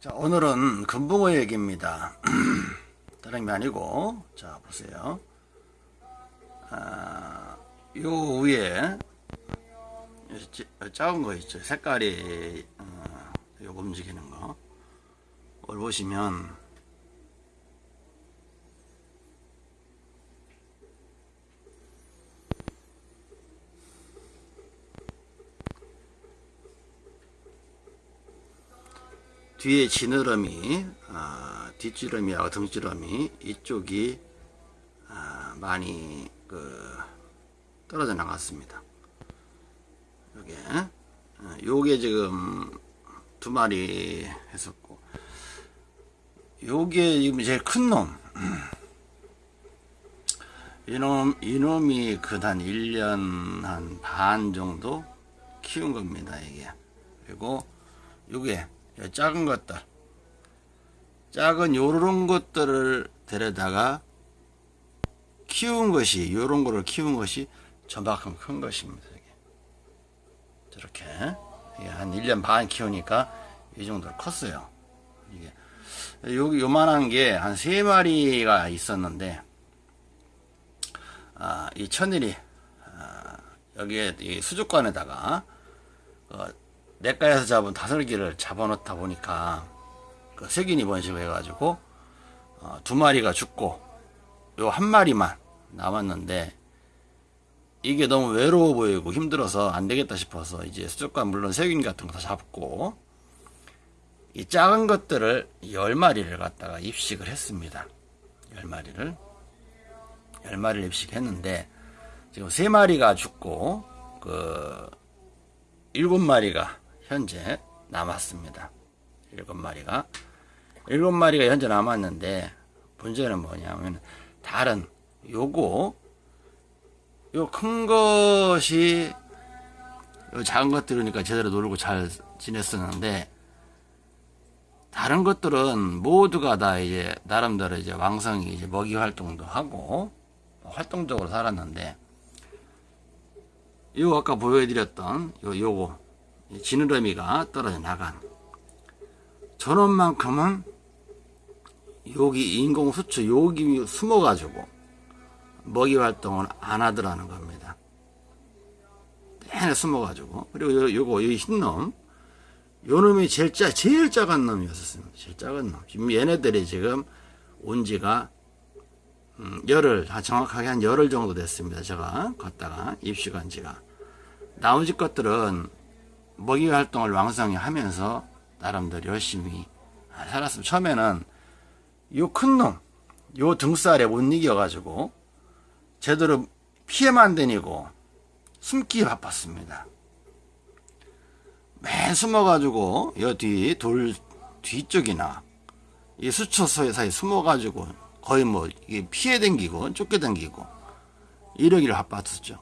자, 오늘은 금붕어 얘기입니다. 다른 게 아니고, 자, 보세요. 아, 요 위에, 작은 거 있죠. 색깔이, 어, 요 움직이는 거. 걸 보시면, 뒤에 지느러미, 아, 뒷지러미하고 등지러미 이쪽이 아, 많이 그 떨어져 나갔습니다. 요게 아, 요게 지금 두 마리 했었고 요게 지금 제일 큰 놈. 이놈, 이놈이 그한 1년 한 반 정도 키운 겁니다, 이게. 그리고 요게 작은 것들 작은 요런 것들을 데려다가 키운 것이 요런 거를 키운 것이 저만큼 큰 것입니다 이게 한 1년 반 키우니까 이 정도로 컸어요. 이게 여기 요만한 게 한 세 마리가 있었는데 아, 이 천일이 아, 여기에 이 수족관에다가 어, 내과에서 잡은 다슬기를 잡아놓다 보니까 그 세균이 번식을 해가지고 어, 두 마리가 죽고 요 한 마리만 남았는데 이게 너무 외로워 보이고 힘들어서 안 되겠다 싶어서 이제 수족관 물론 세균 같은 거 다 잡고 이 작은 것들을 열 마리를 갖다가 입식을 했습니다. 열 마리를 열 마리를 입식했는데 지금 세 마리가 죽고 그 일곱 마리가 현재 남았습니다. 일곱 마리가 일곱 마리가 현재 남았는데 문제는 뭐냐면 다른 요거 요 큰 것이 요 작은 것들이니까 제대로 놀고 잘 지냈었는데 다른 것들은 모두가 다 이제 나름대로 이제 왕성히 이제 먹이 활동도 하고 활동적으로 살았는데 요 아까 보여드렸던 요 요거 지느러미가 떨어져 나간 전원만큼은 여기 인공 수초 여기 숨어 가지고 먹이 활동을 안 하더라는 겁니다. 내내 숨어 가지고 그리고 요, 요거 이 흰놈 요 놈이 제일 짜 제일 작은 놈이었습니다. 제일 작은 놈. 지금 얘네들이 지금 온 지가 음, 열흘 정확하게 한 열흘 정도 됐습니다. 제가 걷다가 입시간 지가 나머지 것들은 먹이 활동을 왕성히 하면서 나름대로 열심히 살았습니다. 처음에는 요 큰 놈, 요 등살에 못 이겨가지고 제대로 피해만 다니고 숨기 바빴습니다. 맨 숨어가지고 여 뒤 돌 뒤쪽이나 이 수초소에 사이 숨어가지고 거의 뭐 피해 댕기고 쫓겨 댕기고 이러기를 바빴었죠.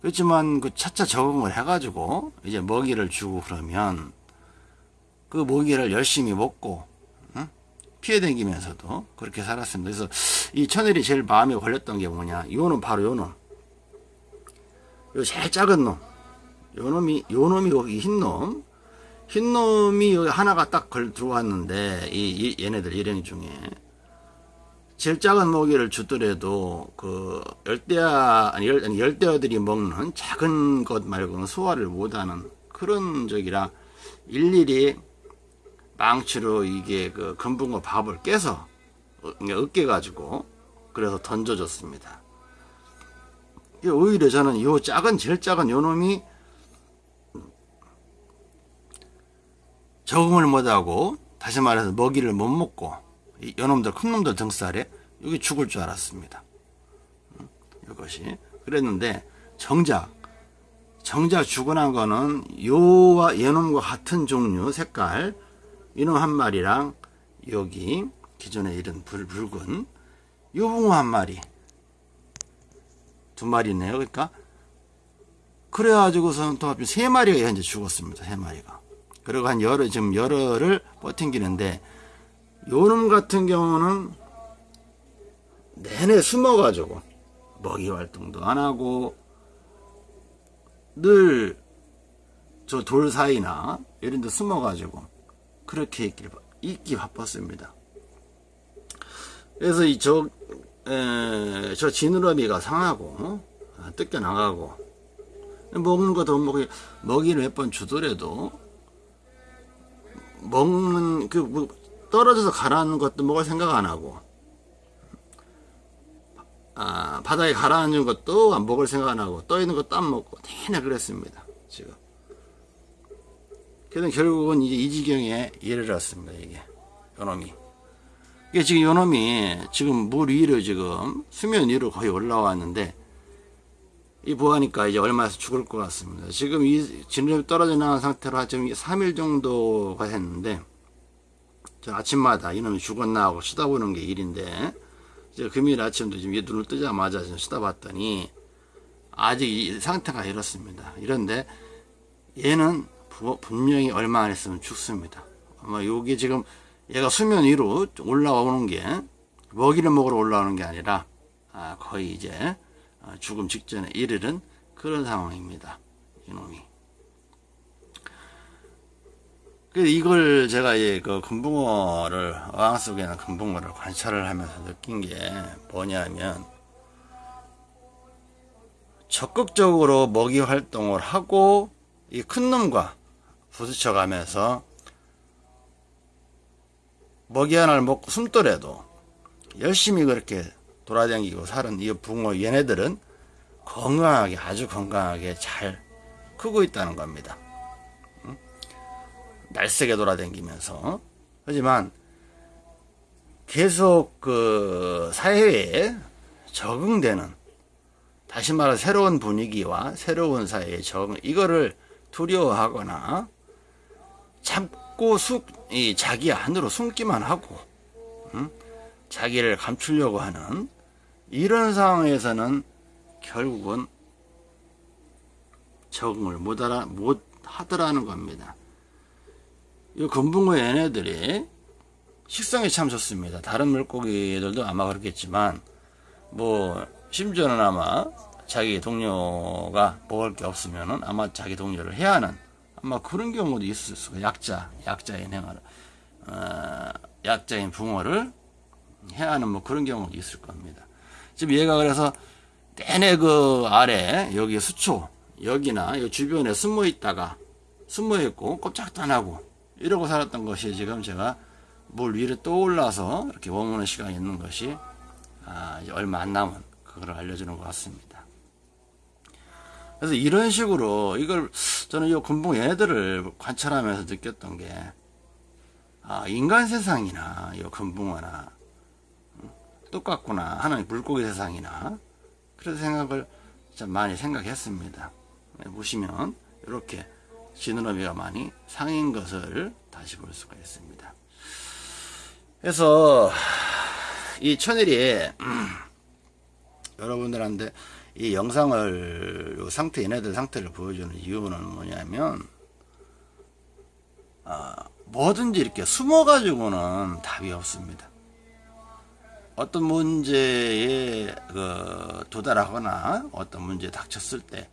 그렇지만 그 차차 적응을 해가지고 이제 먹이를 주고 그러면 그 먹이를 열심히 먹고 응? 피해 댕기면서도 그렇게 살았습니다. 그래서 이 천일이 제일 마음에 걸렸던 게 뭐냐? 요놈 바로 요놈. 요 제일 작은 놈. 요 놈이 요 놈이 여기 흰 놈. 흰 놈이 여기 하나가 딱 걸 들어왔는데 이, 이 얘네들 일행 중에 제일 작은 먹이를 주더라도 그 열대야 아니 열, 열대어들이 먹는 작은 것 말고는 소화를 못하는 그런 적이라 일일이 망치로 이게 그 금붕어 밥을 깨서 으깨 가지고 그래서 던져줬습니다. 오히려 저는 이 작은 제일 작은 요 놈이 적응을 못하고 다시 말해서 먹이를 못 먹고 요놈들 큰 놈들 등살에 여기 죽을 줄 알았습니다. 이것이. 그랬는데 정작 정작 죽어 난 거는 요와 얘놈과 같은 종류 색깔 이놈 한 마리랑 여기 기존에 이런 불, 붉은 요붕어 한 마리. 두 마리네요. 그러니까 그래가지고서는 또 합쳐 세 마리가 현재 죽었습니다. 세 마리가. 그리고 한 열흘 지금 열흘을 버팅기는데 요놈 같은 경우는 내내 숨어가지고 먹이 활동도 안 하고 늘 저 돌 사이나 이런 데 숨어가지고 그렇게 있기, 있기 바빴습니다. 그래서 이저 저 지느러미가 상하고 어? 뜯겨 나가고 먹는 것도 먹이 먹이를 몇 번 주더라도 먹는 그 뭐 떨어져서 가라앉는 것도 먹을 생각 안 하고 아, 바닥에 가라앉은 것도 안 먹을 생각 안 하고 떠 있는 것도 안 먹고 내내 그랬습니다. 지금. 그래서 결국은 이제 이 지경에 이르렀습니다. 이게 요놈이. 이게 지금 요놈이 지금 물 위로 지금 수면 위로 거의 올라왔는데 이 보하니까 이제 얼마에서 죽을 것 같습니다. 지금 이 진흙이 떨어져 나간 상태로 지금 3일 정도가 됐는데 저 아침마다 이놈이 죽었나 하고 쳐다보는 게 일인데 이제 금요일 아침도 지금 얘 눈을 뜨자마자 좀 쳐다봤더니 아직 이 상태가 이렇습니다. 이런데 얘는 부- 분명히 얼마 안 있으면 죽습니다. 아마 요게 지금 얘가 수면 위로 올라오는 게 먹이를 먹으러 올라오는 게 아니라 아, 거의 이제 아, 죽음 직전에 이르는 그런 상황입니다. 이놈이. 그래서 이걸 제가 이그 금붕어를 어항 속에 있는 금붕어를 관찰을 하면서 느낀 게 뭐냐면 적극적으로 먹이 활동을 하고 이 큰 놈과 부딪혀 가면서 먹이 하나를 먹고 숨더라도 열심히 그렇게 돌아다니고 사는 이 붕어 얘네들은 건강하게 아주 건강하게 잘 크고 있다는 겁니다. 응? 날쌔게 돌아다니면서 하지만 계속 그 사회에 적응되는 다시 말해 새로운 분위기와 새로운 사회에 적응 이거를 두려워하거나 참고 숙, 이 자기 안으로 숨기만 하고 응? 자기를 감추려고 하는 이런 상황에서는 결국은 적응을 못, 못 하더라는 겁니다. 이 금붕어 얘네들이 식성이 참 좋습니다. 다른 물고기들도 아마 그렇겠지만, 뭐, 심지어는 아마 자기 동료가 먹을 게 없으면은 아마 자기 동료를 해야 하는 아마 그런 경우도 있을 수가 약자, 약자인 행하를, 어, 약자인 붕어를 해야 하는 뭐 그런 경우도 있을 겁니다. 지금 얘가 그래서 내내 그 아래 여기 수초 여기나 이 주변에 숨어 있다가 숨어 있고 꼼짝도 안 하고 이러고 살았던 것이 지금 제가 물 위로 떠올라서 이렇게 머무는 시간이 있는 것이 아, 얼마 안 남은 그걸 알려주는 것 같습니다. 그래서 이런 식으로 이걸 저는 이 금붕 얘네들을 관찰하면서 느꼈던 게 아, 인간 세상이나 이 금붕어나 똑같구나 하는 물고기 세상이나 그런 생각을 참 많이 생각했습니다. 네, 보시면 이렇게 지느러미가 많이 상인 것을 다시 볼 수가 있습니다. 그래서 이 천일이 음, 여러분들한테 이 영상을 요 상태 얘네들 상태를 보여주는 이유는 뭐냐면 아, 뭐든지 이렇게 숨어 가지고는 답이 없습니다. 어떤 문제에 그 도달하거나 어떤 문제에 닥쳤을 때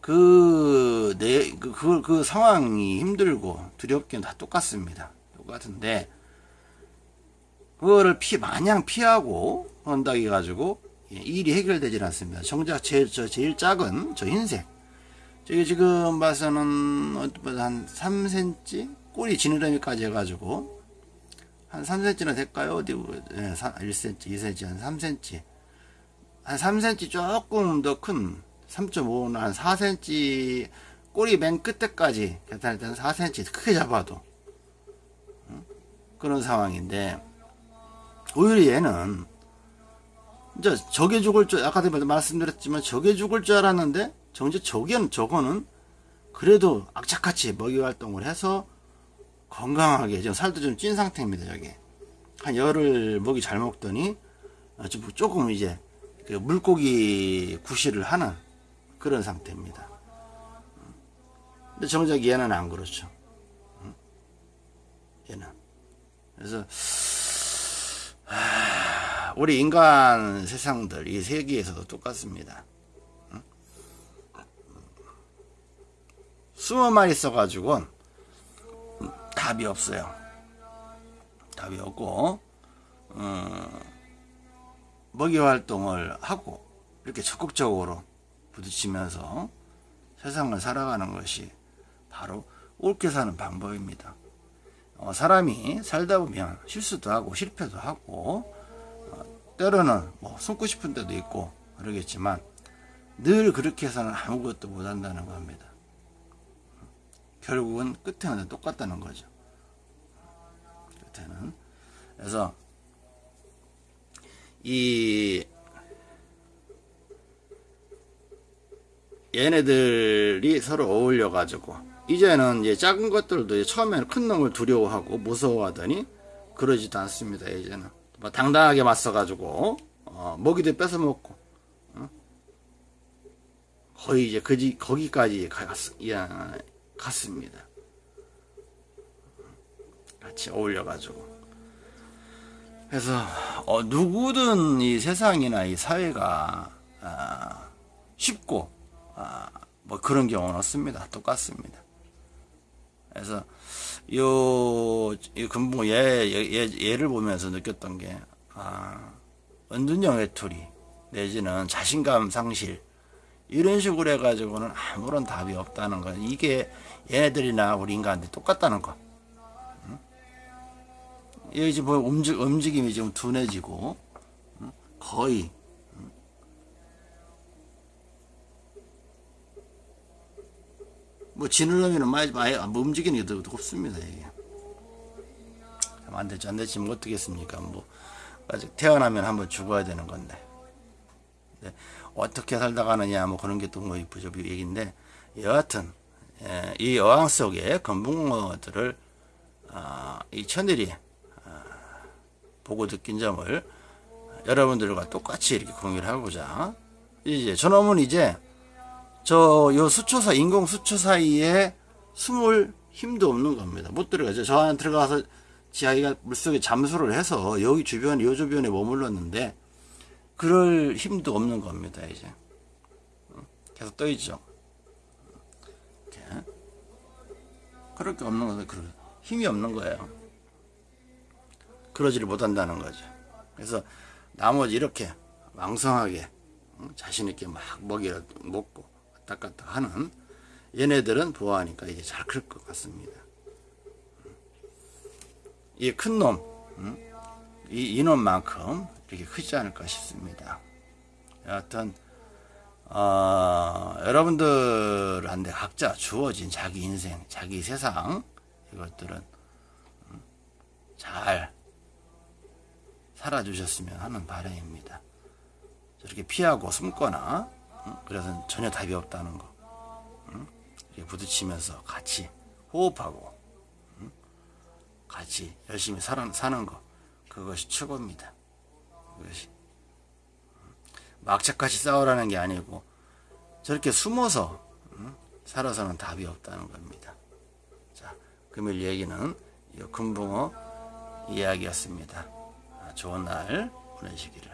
그, 내, 그, 그, 그 상황이 힘들고 두렵기는 다 똑같습니다. 똑같은데, 그거를 피, 마냥 피하고 한다고 해가지고, 예, 일이 해결되질 않습니다. 정작 제일, 저, 제일 작은, 저 흰색. 저기 지금 봐서는, 한 3cm? 꼬리 지느러미까지 해가지고, 한 3cm나 될까요? 어디, 네, 1cm, 2cm, 한 3cm. 한 3cm 조금 더 큰, 3.5나 한 4cm, 꼬리 맨 끝에까지 괜찮을 때는 4cm 크게 잡아도. 응? 그런 상황인데, 오히려 얘는, 이제 저게 죽을 줄, 아까도 말씀드렸지만 저게 죽을 줄 알았는데, 정작 저게, 저거는 그래도 악착같이 먹이 활동을 해서 건강하게 지금 살도 좀 찐 상태입니다 저게 한 열흘 먹이 잘 먹더니 조금 이제 그 물고기 구실을 하는 그런 상태입니다. 근데 정작 얘는 안 그렇죠. 얘는. 그래서 하, 우리 인간 세상들 이 세계에서도 똑같습니다. 숨어만 있어 가지고 답이 없어요. 답이 없고 어, 먹이 활동을 하고 이렇게 적극적으로 부딪히면서 세상을 살아가는 것이 바로 옳게 사는 방법입니다. 어, 사람이 살다 보면 실수도 하고 실패도 하고 어, 때로는 뭐 숨고 싶은 때도 있고 그러겠지만 늘 그렇게 해서는 아무것도 못한다는 겁니다. 결국은 끝에는 똑같다는 거죠. 끝에는 그래서 이 얘네들이 서로 어울려 가지고 이제는 이제 작은 것들도 처음에는 큰 놈을 두려워하고 무서워하더니 그러지도 않습니다. 이제는 뭐 당당하게 맞서 가지고 어, 먹이도 뺏어 먹고 어? 거의 이제 그지 거기까지 갔, 야, 갔습니다. 같이 어울려 가지고 그래서 어, 누구든 이 세상이나 이 사회가 아, 쉽고 아, 뭐 그런 경우는 없습니다. 똑같습니다. 그래서 요, 이 금붕어 얘, 얘, 얘 를 보면서 느꼈던 게, 아, 은둔형 외톨이, 내지는 자신감 상실, 이런 식으로 해가지고는 아무런 답이 없다는 거. 이게 얘네들이나 우리 인간들이 똑같다는 거. 응? 여기 지금 움직, 움직임이 지금 둔해지고, 응? 거의, 뭐 지느러미는 많이 많이 안 움직이는 게더 없습니다 이게. 안 됐지 안 됐지 뭐 어떻겠습니까? 뭐 아직 태어나면 한번 죽어야 되는 건데. 네. 어떻게 살다 가느냐 뭐 그런 게 또뭐 부족 얘기인데. 여하튼 예, 이 어항 속에 건붕어들을 어, 이 천일이 어, 보고 느낀 점을 여러분들과 똑같이 이렇게 공유를 하고자. 이제 저놈은 이제 저 요 수초 사 인공 수초 사이에 숨을 힘도 없는 겁니다. 못 들어가죠. 저 안에 들어가서 지아이가 물속에 잠수를 해서 여기 주변 요 주변에 머물렀는데 그럴 힘도 없는 겁니다. 이제 계속 떠 있죠. 이렇게 그럴 게 없는 거죠. 그럴 힘이 없는 거예요. 그러지를 못한다는 거죠. 그래서 나머지 이렇게 왕성하게 자신 있게 막 먹이를 먹고 왔다 갔다 하는 얘네들은 보아하니까 이게 잘 클 것 같습니다. 이 큰 놈, 이 이놈만큼 이렇게 크지 않을까 싶습니다. 여하튼 어, 여러분들한테 각자 주어진 자기 인생, 자기 세상 이것들은 잘 살아주셨으면 하는 바람입니다. 저렇게 피하고 숨거나 그래서 전혀 답이 없다는 거 이렇게 부딪히면서 같이 호흡하고 같이 열심히 사는 거 그것이 최고입니다. 그것이 막차같이 싸우라는 게 아니고 저렇게 숨어서 살아서는 답이 없다는 겁니다. 자, 금일 얘기는 이 금붕어 이야기였습니다. 좋은 날 보내시기를.